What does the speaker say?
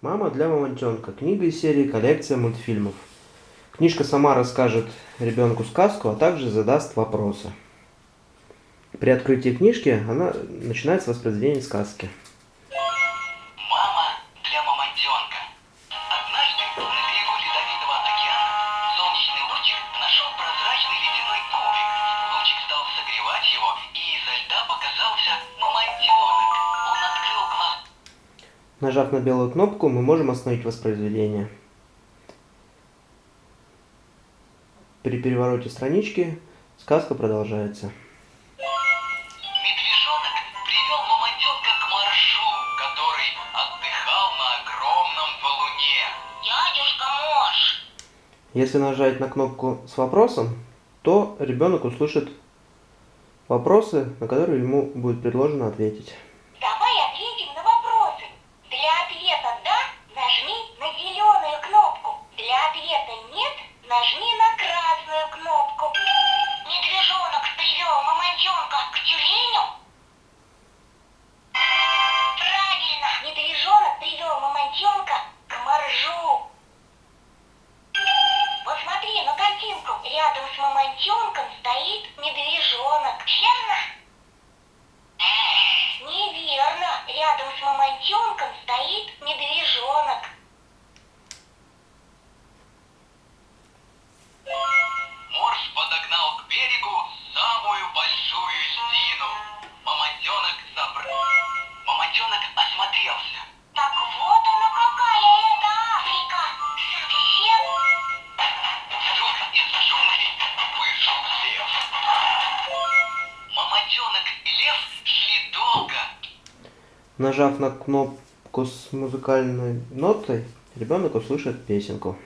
Мама для мамонтенка. Книга из серии «Коллекция мультфильмов». Книжка сама расскажет ребенку сказку, а также задаст вопросы. При открытии книжки она начинает с воспроизведения сказки. Нажав на белую кнопку, мы можем остановить воспроизведение. При перевороте странички сказка продолжается. Если нажать на кнопку с вопросом, то ребенок услышит вопросы, на которые ему будет предложено ответить. Давай ответим на вопросы. Для ответа «да» нажми на зеленую кнопку. Для ответа «нет» нажми на красную кнопку. Медвежонок привел мамонтенка к тюленю? Правильно, медвежонок привел мамонтенка к моржу. Посмотри на картинку. Рядом с мамонтенком стоит Нажав на кнопку с музыкальной нотой, ребенок услышит песенку.